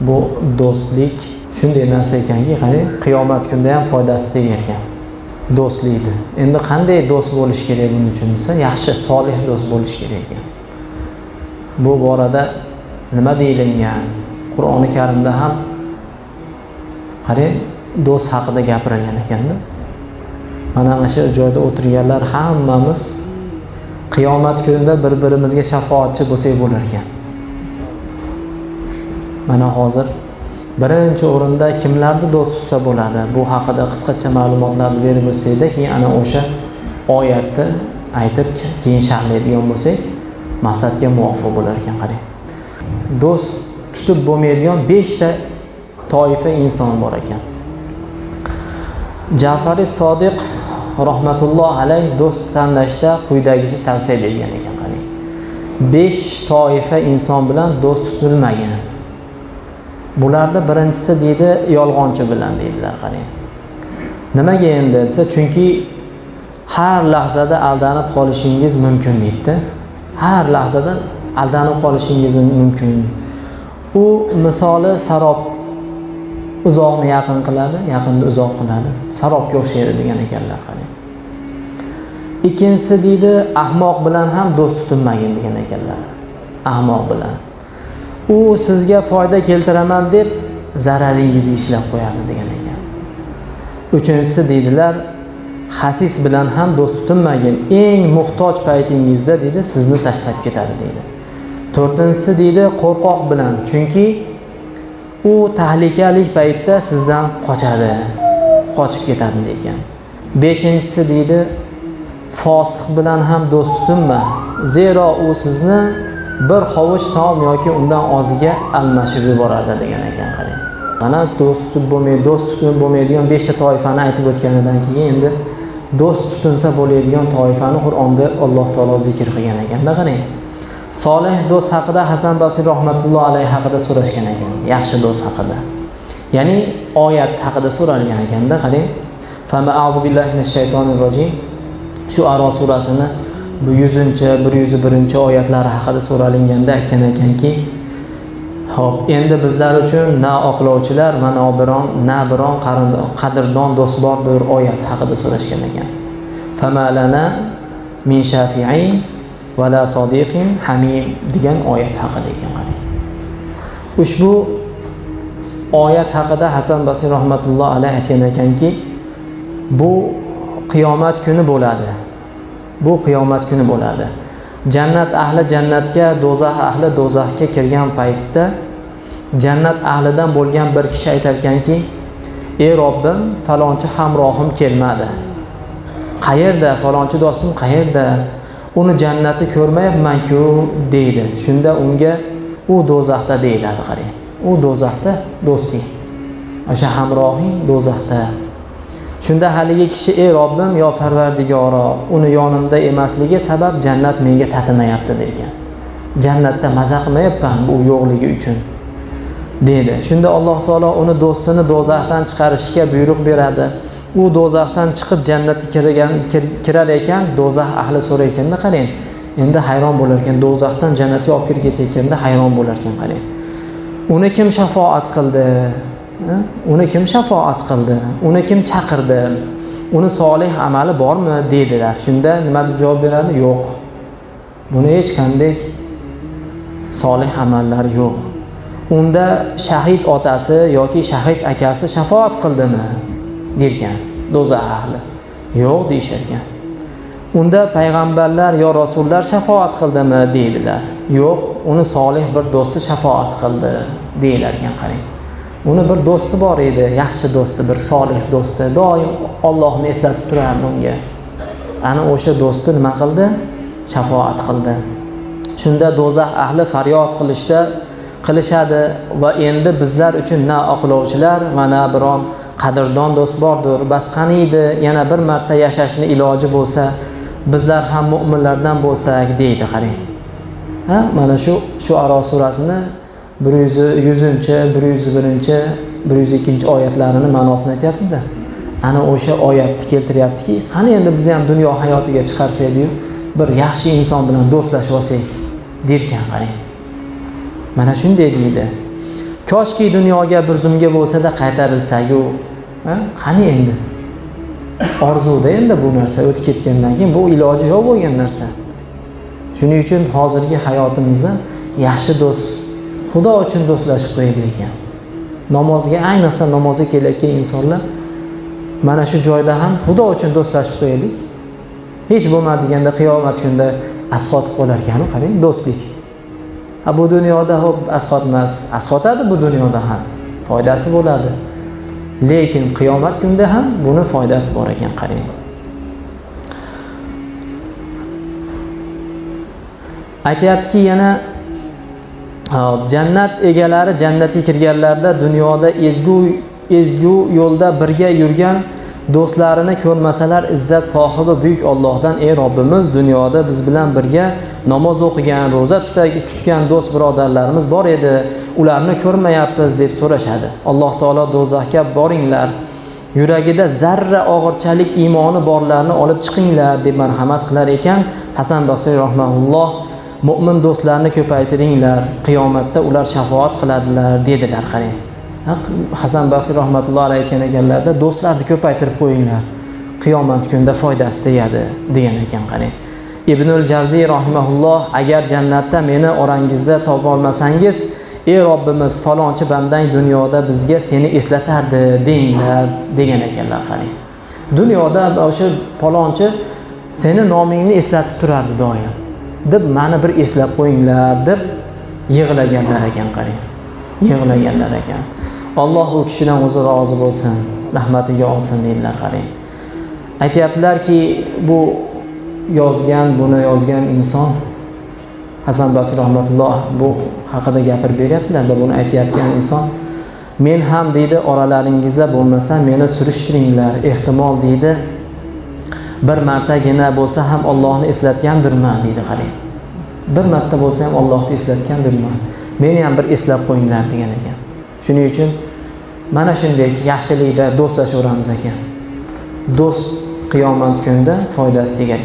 bu do'stlik shunday narsa ekanki qarang qiyomat kunida ham foydasi tegar ekan. Do'stlikni endi qanday do'st bo'lish kerak buning uchun desa yaxshi solih do'st bo'lish kerak ekan. Bu borada nima deyilgan? Qur'oni karimda ham qarang do'st haqida gapirilgan ekanda. Mana mana shu joyda o'tirganlar hammamiz qiyomat kunida bir birimizga shafoatchi bo'lsak bo'lar ekan. Mana hozir birinchi o'rinda kimlarni do'st tutsa bo'ladi? Bu haqida qisqacha ma'lumotlarni berib o'tsakda keyin ana o'sha oyatni aytib keyin sharhlaydigan bo'lsak maqsadga muvofiq bo'lar ekan qarang. Do'st tutib bo'lmaydigan beshta toifa inson bor ekan. Jafari sodiq rahmatulloh alayh do'st tanlashda quyidagicha tavsiya bergan ekan qarang. Besh toifa inson bilan do'st tutilmagan. Bularni birinchisi deydi yolg'onchi bilan deydilar qarang. Nimaga endi desa chunki har lahzada aldanib qolishingiz mumkin deydida har lahzada aldanib qolishingiz mumkin. U misoli sarob uzoqni yaqin qiladi yaqinni uzoq qiladi. Sarobga o'xshaydi degan ekanlar qarang. Ikkinchisi deydi ahmoq bilan ham do'st tutinmagin degan ekanlar. Ahmoq bilan. U sizga foyda keltiraman deb zararingizni ishlab qo'yadi degan ekan. Uchinchisi deydilar hasis bilan ham do'st tutinmagin eng muhtoj paytingizda deydi sizni tashlab ketadi deydi to'rtinchisi deydi qo'rqoq bilan chunki u tahlikali paytda sizdan qochadi qochib ketadi degan. Beshinchisi deydi fosiq bilan ham do'st tutinma zero u sizni bir hovuch taom yoki undan oziga almashib yuboradi degan ekan qarang. Mana do'st tutib bo'lmaydi do'st tutinib bo'lmaydigan beshta toifani aytib o'tganidan keyin endi do'st tutinsa bo'ladigan toifani qur'onda alloh taolo zikr qilgan ekanda qarang. Solih do'st haqida hasan basriy rahmatullohi alayhi haqida so'rashgan ekan. Yaxshi do'st haqida. Ya'ni oyat haqida so'ralgan ekanda qarang. Rojim. Shu aro surasini bu yuzinchi bir yuz birinchi oyatlari haqida so'ralinganda aytgan ekanki ho'p endi bizlar uchun na oqlovchilar va na biron na biron qadrdon do'st bordir oyat haqida so'rashgan ekan. Famalana min shafiin vala sodiqin hamim degan oyat haqida ekan qarang. Ushbu oyat haqida hasan basriy rahmatulloh alayhi aytgan ekanki bu qiyomat kuni bo'ladi. Bu qiyomat kuni bo'ladi. Jannat ahli jannatga do'zax ahli do'zaxga kirgan paytda jannat ahlidan bo'lgan bir kishi aytar ekanki ey robbim falonchi hamrohim kelmadi. Qayerda falonchi do'stim qayerda? Uni jannatni ko'rmayapmanku deydi. Shunda unga u do'zaxda deyiladi qarang u do'zaxda do'sting. O'sha hamrohing do'zaxda. Shunda haligi kishi ey robbim yo parvardigoro uni yonimda emasligi sabab jannat menga tatimayapti degan jannatda maza qilmayapman bu yo'qligi uchun deydi. Shunda alloh taolo uni do'stini do'zaxdan chiqarishga buyruq beradi. U do'zaxdan chiqib jannatga kirgan kirar ekan do'zax ahli so'rar ekanda qarang. Endi hayron bo'lar ekan do'zaxdan jannatga olib kirib ketayotganda hayron bo'lar ekan qarang. Uni kim shafoat qildi? Uni kim shafoat qildi? Uni kim chaqirdi? Uni solih amali bormi? Deydilar. Shunda nima deb javob beradi? Yo'q. Buni hech qanday solih amallar yo'q. Unda shahid otasi yoki shahid akasi shafoat qildimi? Derkan do'zax ahli. Yo'q deyisharkan. Unda payg'ambarlar yo rasullar shafoat qildimi? Deydilar. Yo'q uni solih bir do'sti shafoat qildi deyilarkan qarang. Uni bir do'sti bor edi yaxshi do'sti bir solih do'sti. Doim ollohni eslatib turardi unga. Ana o'sha do'sti nima qildi? Shafoat qildi. Shunda do'zax ahli faryod qilishda qilishadi va endi bizlar uchun na oqlovchilar va na biron qadrdon do'st bordir. Bas qaniydi yana bir marta yashashni iloji bo'lsa bizlar ham mo'minlardan bo'lsak deydi qarang. Ha mana shu shu aro surasini bir yuz yuzinchi bir yuz birinchi bir yuz ikkinchi oyatlarini ma'nosini aytyaptida. Ana o'sha oyatni keltiryaptiki qani endi biz ham dunyo hayotiga chiqarsakdiyu bir yaxshi inson bilan do'stlashib olsak derkan qarang mana shunday deydi. Koshki dunyoga bir zumga bo'lsada qaytarilsayu ha? qani endi? Orzuda endi bu narsa o'tib ketgandan keyin bu iloji yo'q bo'lgan narsa. Shuning uchun hozirgi hayotimizda yaxshi do'st xudo uchun do'stlashib qo'yaylik ekan. Namozga ayniqsa namozga kelayotgan insonlar mana shu joyda ham xudo uchun do'stlashib qo'yaylik. Hech bo'lmadiganda qiyomat kunida asqotib qolar ekanu qarang do'stlik. A bu dunyoda ho'p asqotmas asqotadi bu dunyoda ham foydasi bo'ladi. Lekin qiyomat kunida ham buni foydasi bor ekan qarang. Aytyaptiki yana jannat egalari jannatga kirganlarida dunyoda ezgu ezgu yo'lda birga yurgan do'stlarini ko'rmasalar izzat sohibi buyuk Allohdan ey Robbimiz dunyoda biz bilan birga namoz o'qigan ro'za tutgan do'st birodarlarimiz bor edi ularni ko'rmayapmiz deb so'rashadi. Alloh taolo do'zaxga boringlar yuragida zarra og'irchalik iymoni borlarni olib chiqinglar deb marhamat qilar ekan hasan basriy rahmaulloh mo'min do'stlarni ko'paytiringlar qiyomatda ular shafoat qiladilar dedilar qarang. Hasan basiy rahmatulloh alayhi aytgan ekanlarda do'stlarni ko'paytirib qo'yinglar. Qiyomat kunida foydasi tegadi degan ekan qarang. Ibnul javziy rahimaulloh agar jannatda meni orangizda topolmasangiz ey robbimiz falonchi bandang dunyoda bizga seni eslatardi denglar degan ekanlar qarang. Dunyoda o'sha falonchi seni nomingni eslatib turardi doim. Deb mani bir eslab qo'yinglar deb yig'laganlar ekan qarang. Yig'laganlar ekan. Alloh u kishidan o'zi rozi bo'lsin rahmatiga olsin deydilar qarang. Aytyaptilarki bu yozgan buni yozgan inson hasan basriy rahmatulloh bu haqida gapirib beryaptilarda buni aytayotgan inson men ham deydi oralaringizda bo'lmasa meni surishtiringlar ehtimol deydi. Bir martagina bo'lsa ham ollohni eslatgandirman deydi qarang bir marta bo'lsa ham ollohni eslatgandirman meni ham bir eslab qo'yinglar degan ekan. Shuning uchun mana shunday yaxshilikda do'stlashaveramiz ekan. Do'st qiyomat kunida foydasi tegar